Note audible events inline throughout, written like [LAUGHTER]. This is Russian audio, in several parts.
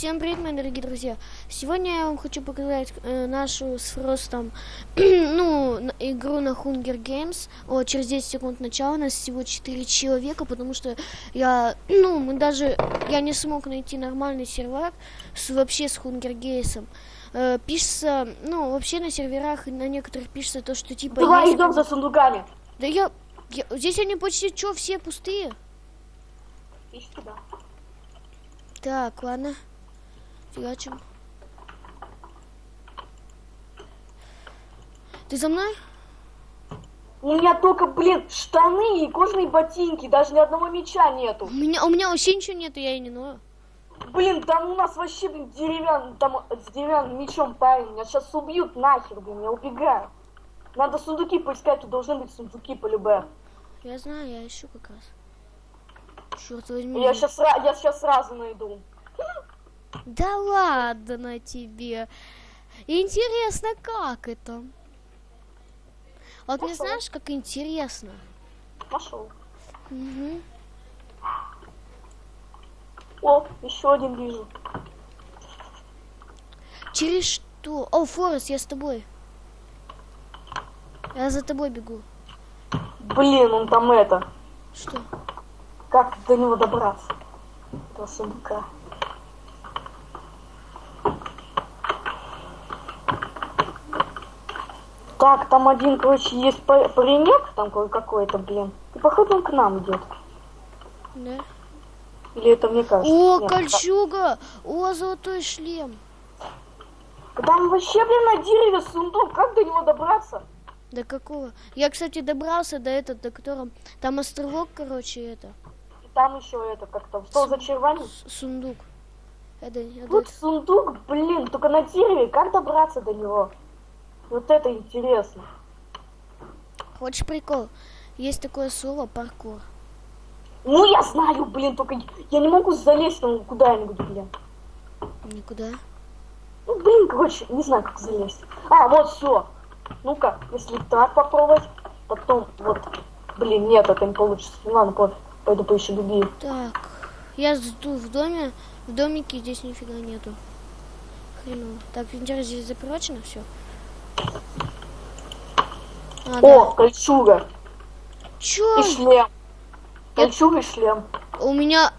Всем привет, мои дорогие друзья! Сегодня я вам хочу показать э, нашу с Фростом [CLEARS THROAT] ну, игру на Hunger Games. О, через 10 секунд начала. У нас всего 4 человека, потому что я, [CLEARS THROAT] ну, мы даже, я не смог найти нормальный сервер с, вообще с Hunger Games. Э, пишется, ну, вообще на серверах на некоторых пишется то, что типа... Давай есть- идем за сундуками. Да я, я- Здесь они почти, что, все пустые? Иди туда. Так, ладно. Фигачим. Ты за мной? У меня только, блин, штаны и кожаные ботинки, даже ни одного меча У нету. меня, у меня вообще ничего нету, я и не ною. Блин, там у нас вообще, блин, деревянный, там с деревянным мечом парень. Меня сейчас убьют нахер, блин, я убегаю. Надо сундуки поискать, тут должны быть сундуки по любэ. Я знаю, я ищу как раз. Черт возьми. Я сейчас, я сейчас сразу найду. Да ладно тебе. Интересно, как это? Вот Пошёл. знаешь, как интересно. Нашел. Мгм. О, еще один вижу. Через что? О, Форест, я с тобой. Я за тобой бегу. Блин, он там это. Что? Как до него добраться? До сундука. Так, там один, короче, есть па- паренек, там ка- какой-то, блин. И походу он к нам идет. Да? Или это мне кажется? О, Нет, кольчуга! О, золотой шлем! та- Там вообще, блин, на дереве сундук. Как до него добраться? До какого? Я, кстати, добрался до этого, до которого... Там островок, короче, это. И там еще это, как там, стол за с- Сундук. Это, это- Вот сундук, блин, только на дереве. Как добраться до него? Вот это интересно. Хочешь прикол? Есть такое слово паркур. Ну, я знаю, блин, только я не могу залезть там куда-нибудь, блин. Никуда. Ну, блин, короче, не знаю, как залезть. А, вот все. Ну-ка, если так попробовать, потом вот. Блин, нет, это не получится. Ну, ладно, пофиг. Пойду поищу другие. Так. Я жду в доме. В домике здесь нифига нету. Хреново. Так, вентиль здесь запрочено, все. А, О, да. кольчуга Чё? и шлем. Кольчуга и шлем. У меня...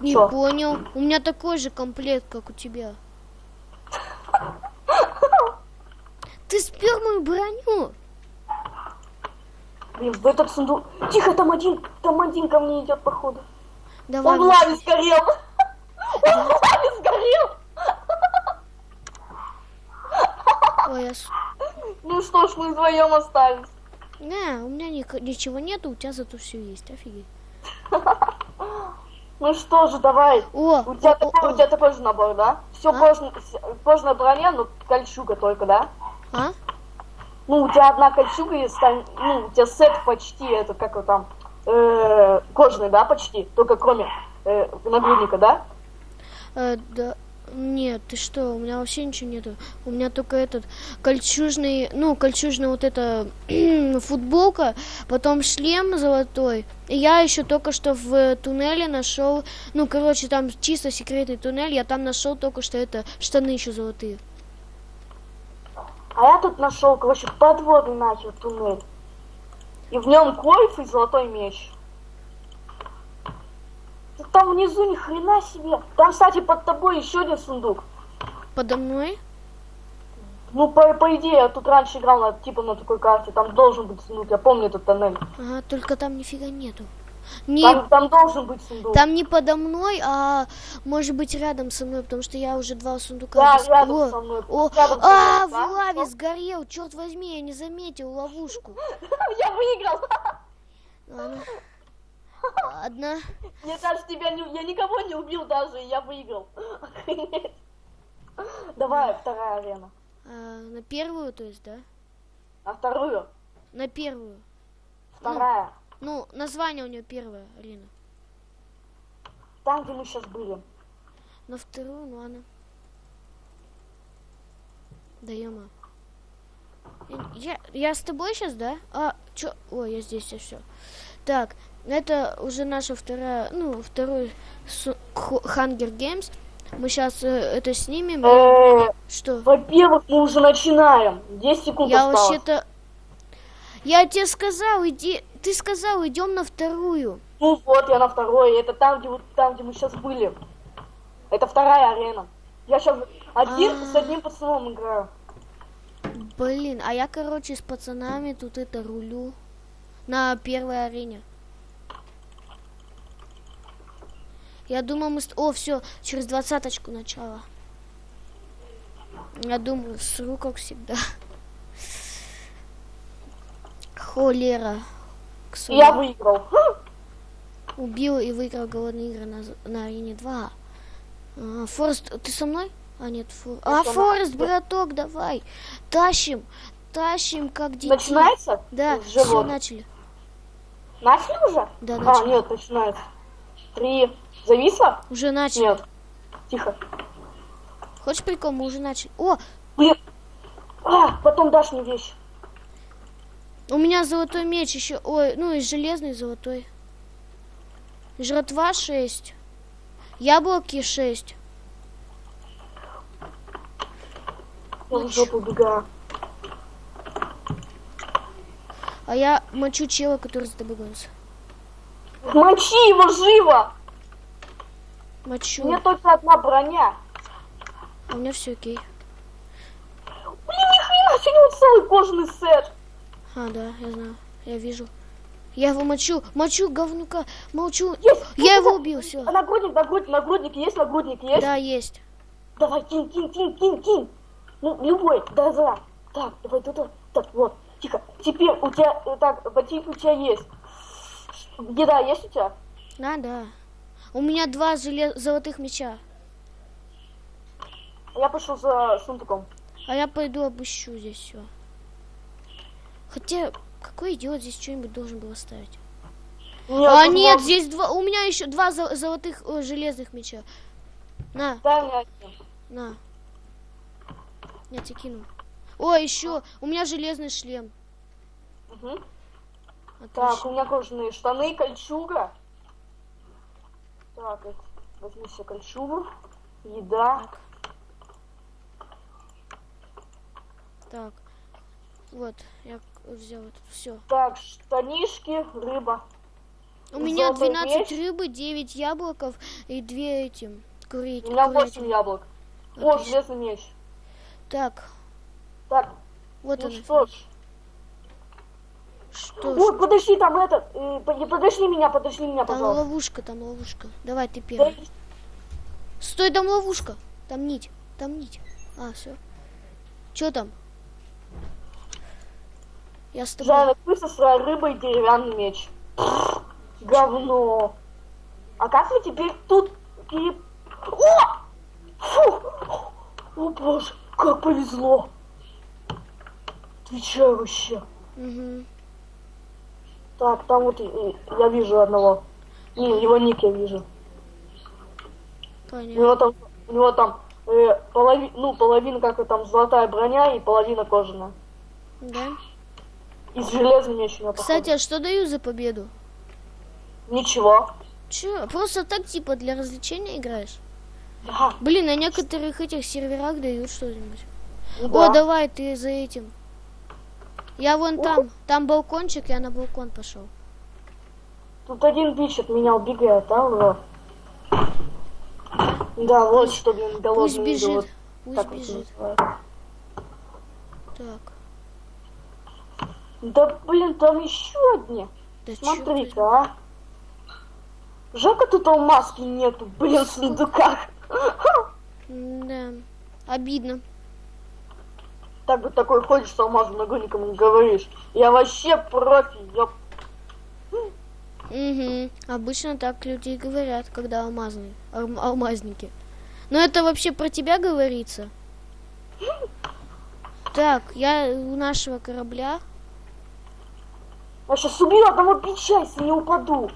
Не Чё? понял. У меня такой же комплект, как у тебя. [LAUGHS] Ты спер мою броню? Блин, в этот сундук. Тихо, там один, там один ко мне идет, походу. Давай. Он в лаве сгорел. [LAUGHS] Он в лаве сгорел. Ой, я... с- Ну что ж, мы вдвоем остались. Не, у меня ни- ничего нету, у тебя зато все есть. Офигеть. Ну что же, давай. О, У тебя, о, о, такой, о. у тебя такой же набор, да? Все А? кожаная броня, но кольчуга только, да? А? Ну, у тебя одна кольчуга есть, там, ну, у тебя сет почти, это как его там, э, кожаный, да, почти, только кроме э, нагрудника, да? Э, да. Нет, ты что, у меня вообще ничего нету. У меня только этот кольчужный, ну, кольчужная вот эта [CLEARS THROAT] футболка, потом шлем золотой. И я еще только что в туннеле нашел, ну, короче, там чисто секретный туннель, я там нашел только что это штаны еще золотые. А я тут нашел, короче, подводный нахер туннель. И в нем кольф и золотой меч. Там внизу ни хрена себе. Там, кстати, под тобой еще один сундук. Подо мной? Ну, по, по идее, я тут раньше играл на, типа на такой карте. Там должен быть сундук, я помню этот тоннель. Ага, только там нифига нету. Не, Там, там должен быть сундук. там не подо мной, а может быть рядом со мной, потому что я уже два сундука. Да, рядом О, со мной. О, Рядом со а, мной, в да? лаве сгорел, черт возьми, я не заметил ловушку. [LAUGHS] Я выиграл. Ладно. Ладно. Мне даже тебя не... Я никого не убил даже, я выиграл. Давай, вторая арена. А, на первую, то есть, да? А вторую? На первую. Вторая. Ну, название у нее первое, Алина. Там, где мы сейчас были. На вторую, ну ладно. Да ема. Я, я с тобой сейчас, да? А, чё? Ой, я здесь, я все. Так, это уже наша вторая, ну, второй Hunger Games. Мы сейчас это снимем. Э, Что? Во-первых, мы уже начинаем. 10 секунд Я вообще-то... Я тебе сказал, иди... Ты сказал, идем на вторую. Ну вот, я на второй. Это там, где, вот- там, где мы сейчас были. Это вторая арена. Я сейчас один А. с одним пацаном играю. Блин, а я, короче, с пацанами тут это рулю. На первой арене. Я думаю, мы... О, все, через двадцаточку начало. Я думаю, сру, как всегда. Холера. Я выиграл. [GASPS] Убил и выиграл голодные игры на, на арене 2. А, Форест, ты со мной? А, нет, Фор... А. Форест, браток, давай. Тащим. Тащим, как детей. Начинается? Да, все, начали. Начали уже? Да, А, начали. нет, начинается. Три. Зависло? Уже начали. Нет. Тихо. Хочешь прикол? Мы уже начали. О, Блин. А, потом дашь мне вещь. у меня золотой меч еще. Ой, ну и железный золотой. Жратва 6. Яблоки 6. Я в жопу. А я мочу чела, который тобой гонится. Мочи его живо! Мочу. У меня только одна броня. У меня все окей. Блин, ни хрена, у него целый кожаный сет. А, да, я знаю. Я вижу. Я его мочу. Мочу говнюка. Молчу. Есть! Я его Вот убил, все. А нагрудник, нагрудник, нагрудник есть, нагрудник есть? Да, есть. Давай, кинь, кинь, кинь, кинь, кинь. Ну, любой, да, да. Так, давай, тут, тут. так, вот, тихо. Теперь у тебя, э, так, ботинки у тебя есть. Еда есть у тебя? Да, да. У меня два желе- золотых меча. Я пошел за сундуком. А я пойду обыщу здесь все. Хотя, какой идиот здесь что-нибудь должен был оставить? Нет, а нет, много- здесь два. У меня еще два зо- золотых э, железных меча. На, один. на. Я тебе кину. О, еще. У меня железный шлем. Мгм. Так, Отлично. у меня кожаные штаны, кольчуга. Так, возьми себе кольчугу. Еда. Так. Так. Вот, я взял это все. Так, штанишки, рыба. У меня Золотой 12 меч. рыбы, 9 яблоков и 2 этим. Курить. У меня 8 яблок. О, Отлично. железный меч. Так, Так, вот ну она. что ж. Что ж, Ой, подожди, там этот. э, по- подожди меня, подожди меня, там пожалуйста. ловушка, там ловушка. Давай, ты Да, первый. Стой, там ловушка. Там нить, там нить. А, все. Че там? Я с тобой. Жареная крыса, рыба и деревянный меч. Говно. А как мы теперь тут. О! Фу! О боже, как повезло. Отвечаю вообще. Мгм. Так, там вот я вижу одного. Не, его ник я вижу. У Понятно. него там, у него там э, полови- ну, половина как там золотая броня и половина кожаная. Да. И с железным меч у него Кстати, а что даю за победу? Ничего. Че, просто так типа для развлечения играешь? Да, Блин, на некоторых этих серверах дают что-нибудь. ну О, да. давай, ты за этим. Я вон О. там, там балкончик, я на балкон пошел. Тут один бич от меня убегает, а, ура. Да, вот что, блин, голодный Пусть бежит, идиот. пусть Так вот бежит. Так, Да, блин, там еще одни. да Смотри-ка, а. Жалко, тут алмазки нету, блин, в сундуках. [LAUGHS] Да, обидно. Так такой ходишь с алмазом ногой, никому не говоришь. Я вообще профи, ёп. Угу. Обычно так люди и говорят, когда алмазные, алм- алмазники. Но это вообще про тебя говорится? Так, я у нашего корабля. Я сейчас убью одного бича, если не упаду.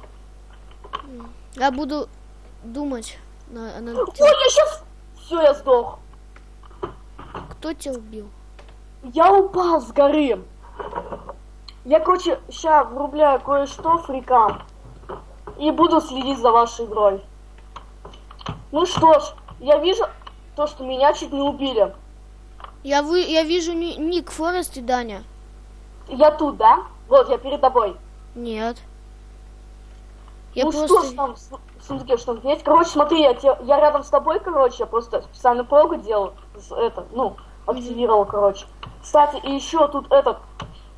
Я буду думать, на, на- Ой, я сейчас... Все, я сдох. кто тебя убил. Я упал с горы. Я, короче, сейчас врубляю кое-что фрикам. И буду следить за вашей игрой. Ну что ж, я вижу то, что меня чуть не убили. Я, вы, я вижу ни- ник Форест и Даня. Я тут, да? Вот, я перед тобой. Нет. Я ну просто... что ж там в су- в сундуке что-то есть? Короче, смотри, я, те- я рядом с тобой, короче, я просто специально прогу делал, это, ну, активировал, короче. Кстати, и еще тут этот,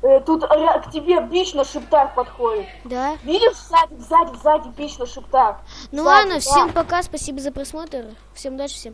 э, тут к тебе бич на шептах подходит. Да? Видишь, сзади, сзади, сзади бич на шептах. Ну Сзади, ладно, да. всем пока, спасибо за просмотр. Всем удачи, всем